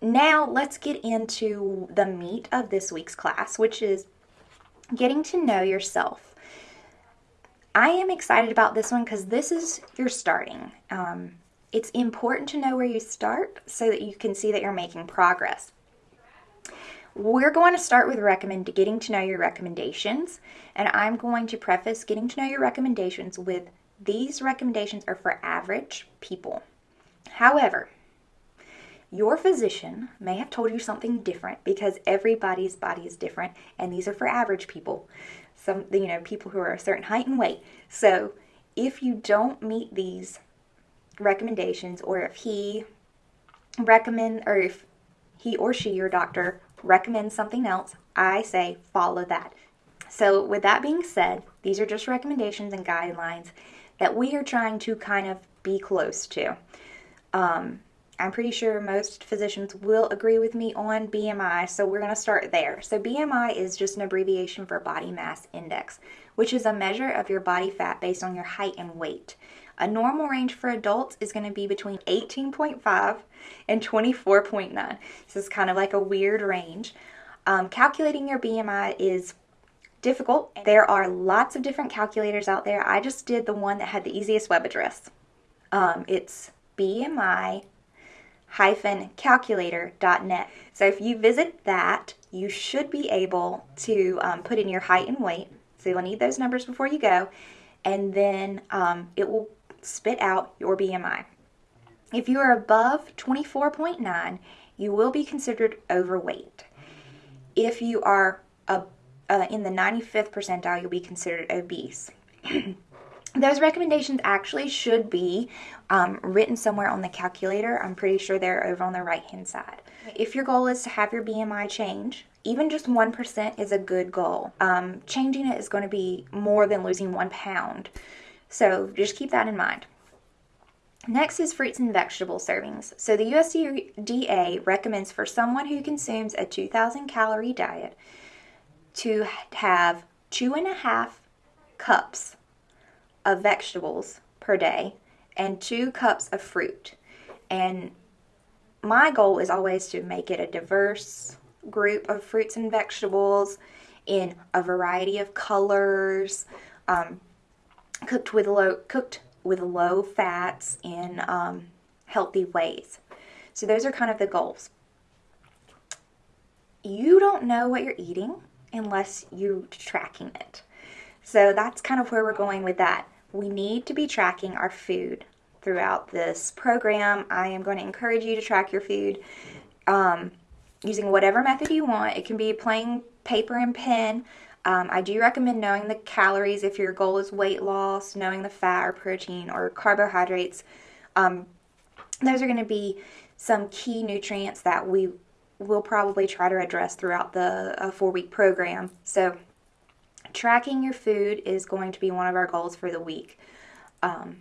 now let's get into the meat of this week's class, which is getting to know yourself. I am excited about this one because this is your starting. Um, it's important to know where you start so that you can see that you're making progress. We're going to start with recommend getting to know your recommendations, and I'm going to preface getting to know your recommendations with these recommendations are for average people. However, your physician may have told you something different because everybody's body is different, and these are for average people. Some, you know, people who are a certain height and weight. So, if you don't meet these recommendations, or if he recommend, or if he or she, your doctor, recommends something else, I say follow that. So, with that being said, these are just recommendations and guidelines that we are trying to kind of be close to. Um, I'm pretty sure most physicians will agree with me on BMI, so we're going to start there. So, BMI is just an abbreviation for body mass index, which is a measure of your body fat based on your height and weight. A normal range for adults is going to be between 18.5 and 24.9. This is kind of like a weird range. Um, calculating your BMI is difficult. There are lots of different calculators out there. I just did the one that had the easiest web address. Um, it's BMI calculator.net. So if you visit that, you should be able to um, put in your height and weight. So you'll need those numbers before you go, and then um, it will spit out your BMI. If you are above 24.9, you will be considered overweight. If you are uh, uh, in the 95th percentile, you'll be considered obese. those recommendations actually should be um, written somewhere on the calculator. I'm pretty sure they're over on the right hand side. If your goal is to have your BMI change, even just 1% is a good goal. Um, changing it is going to be more than losing one pound. So just keep that in mind. Next is fruits and vegetable servings. So the USDA recommends for someone who consumes a 2,000 calorie diet to have two and a half cups of vegetables per day and two cups of fruit. And my goal is always to make it a diverse group of fruits and vegetables in a variety of colors, um, cooked with low cooked with low fats in um, healthy ways. So those are kind of the goals. You don't know what you're eating unless you're tracking it. So that's kind of where we're going with that. We need to be tracking our food throughout this program. I am going to encourage you to track your food um, using whatever method you want. It can be plain paper and pen. Um, I do recommend knowing the calories if your goal is weight loss, knowing the fat or protein or carbohydrates. Um, those are going to be some key nutrients that we will probably try to address throughout the uh, four week program. So, tracking your food is going to be one of our goals for the week. Um,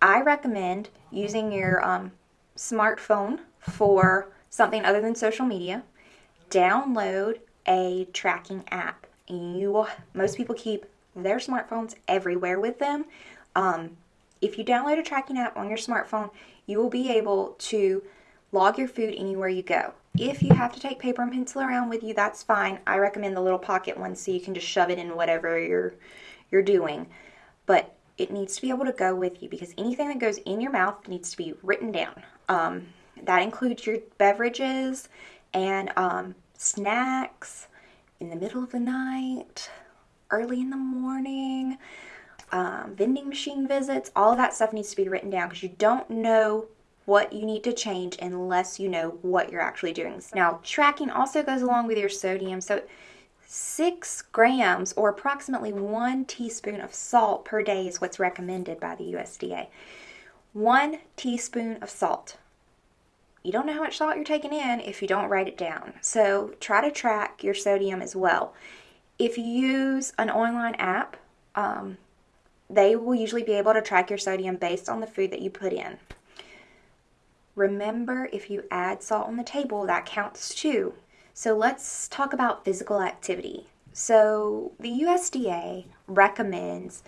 I recommend using your um, smartphone for something other than social media. Download a tracking app. You will. Most people keep their smartphones everywhere with them. Um, if you download a tracking app on your smartphone, you will be able to log your food anywhere you go. If you have to take paper and pencil around with you, that's fine. I recommend the little pocket one so you can just shove it in whatever you're you're doing. But it needs to be able to go with you because anything that goes in your mouth needs to be written down. Um, that includes your beverages and um, snacks in the middle of the night, early in the morning, um, vending machine visits. All that stuff needs to be written down because you don't know what you need to change unless you know what you're actually doing. Now, tracking also goes along with your sodium. So, six grams or approximately one teaspoon of salt per day is what's recommended by the USDA. One teaspoon of salt. You don't know how much salt you're taking in if you don't write it down. So, try to track your sodium as well. If you use an online app, um, they will usually be able to track your sodium based on the food that you put in. Remember, if you add salt on the table, that counts too. So let's talk about physical activity. So the USDA recommends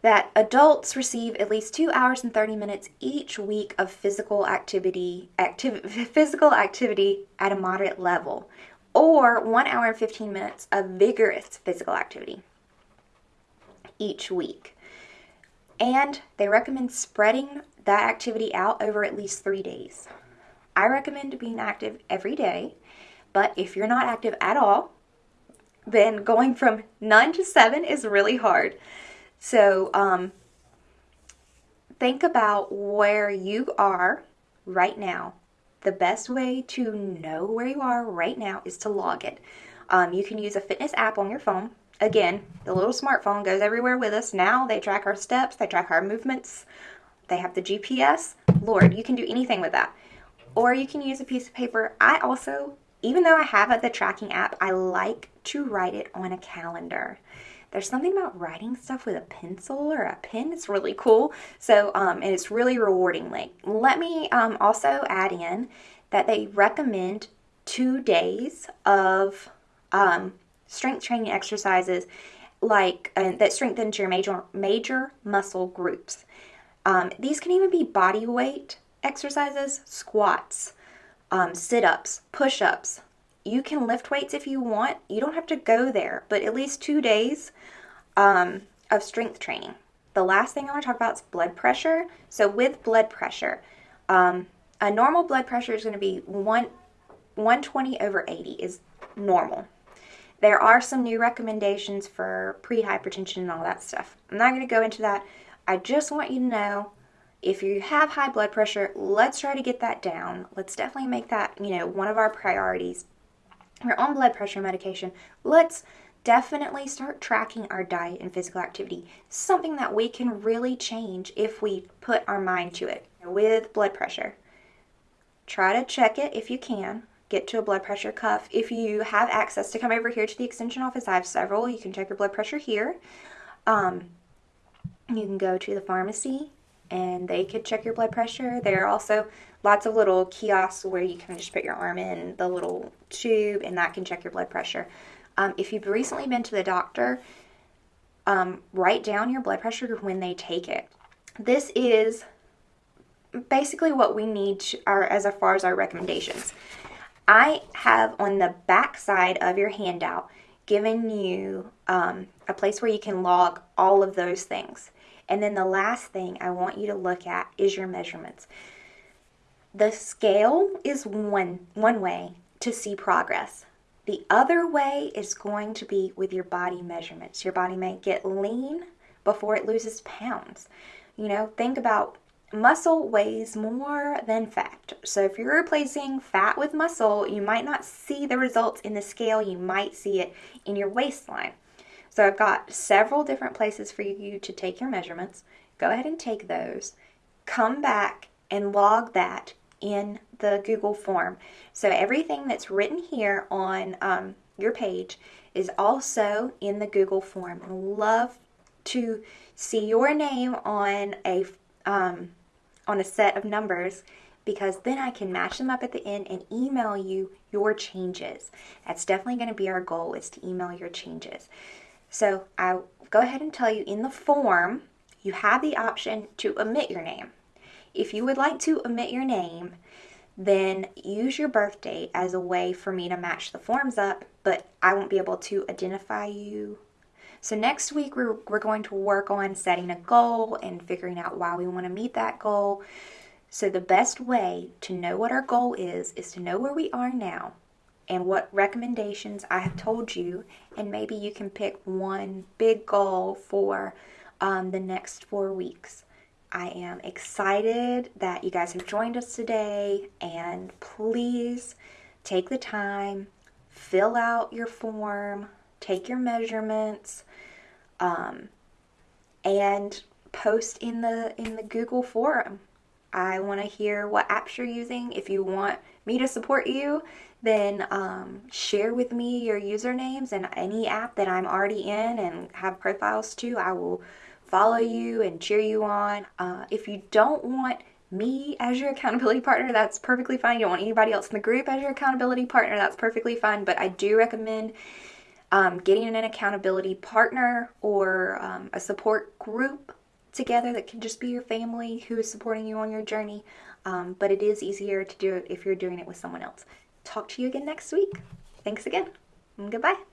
that adults receive at least two hours and 30 minutes each week of physical activity, activ- physical activity at a moderate level, or one hour and 15 minutes of vigorous physical activity each week. And they recommend spreading that activity out over at least three days. I recommend being active every day, but if you're not active at all, then going from none to seven is really hard. So, um, think about where you are right now. The best way to know where you are right now is to log it. Um, you can use a fitness app on your phone. Again, the little smartphone goes everywhere with us. Now they track our steps, they track our movements, they have the GPS. Lord, you can do anything with that. Or you can use a piece of paper. I also, even though I have the tracking app, I like to write it on a calendar there's something about writing stuff with a pencil or a pen. It's really cool. So, um, and it's really rewarding. Like, let me um, also add in that they recommend two days of um, strength training exercises like uh, that strengthens your major major muscle groups. Um, these can even be body weight exercises, squats, um, sit ups, push ups, you can lift weights if you want. You don't have to go there, but at least two days um, of strength training. The last thing I want to talk about is blood pressure. So, with blood pressure, um, a normal blood pressure is going to be one, 120 over 80 is normal. There are some new recommendations for pre hypertension and all that stuff. I'm not going to go into that. I just want you to know if you have high blood pressure, let's try to get that down. Let's definitely make that, you know, one of our priorities we're on blood pressure medication, let's definitely start tracking our diet and physical activity. Something that we can really change if we put our mind to it. With blood pressure, try to check it if you can. Get to a blood pressure cuff. If you have access to come over here to the extension office, I have several. You can check your blood pressure here. Um, you can go to the pharmacy and they could check your blood pressure. There are also lots of little kiosks where you can just put your arm in the little tube and that can check your blood pressure. Um, if you've recently been to the doctor, um, write down your blood pressure when they take it. This is basically what we need to, our, as far as our recommendations. I have on the back side of your handout given you um, a place where you can log all of those things. And then the last thing I want you to look at is your measurements. The scale is one one way to see progress. The other way is going to be with your body measurements. Your body may get lean before it loses pounds. You know, think about muscle weighs more than fat. So if you're replacing fat with muscle, you might not see the results in the scale, you might see it in your waistline. So I've got several different places for you to take your measurements. Go ahead and take those. Come back and log that in the Google form. So everything that's written here on um, your page is also in the Google form. I love to see your name on a um, on a set of numbers because then I can match them up at the end and email you your changes. That's definitely going to be our goal is to email your changes. So I'll go ahead and tell you in the form, you have the option to omit your name. If you would like to omit your name, then use your birth date as a way for me to match the forms up, but I won't be able to identify you. So next week we're, we're going to work on setting a goal and figuring out why we want to meet that goal. So the best way to know what our goal is is to know where we are now and what recommendations I have told you, and maybe you can pick one big goal for um, the next four weeks. I am excited that you guys have joined us today, and please take the time, fill out your form, take your measurements, um, and post in the in the Google forum. I want to hear what apps you're using. If you want me to support you, then um, share with me your usernames and any app that I'm already in and have profiles to. I will follow you and cheer you on. Uh, if you don't want me as your accountability partner, that's perfectly fine. You don't want anybody else in the group as your accountability partner, that's perfectly fine. But I do recommend um, getting an accountability partner or um, a support group together that can just be your family who is supporting you on your journey. Um, but it is easier to do it if you're doing it with someone else. Talk to you again next week. Thanks again. Goodbye.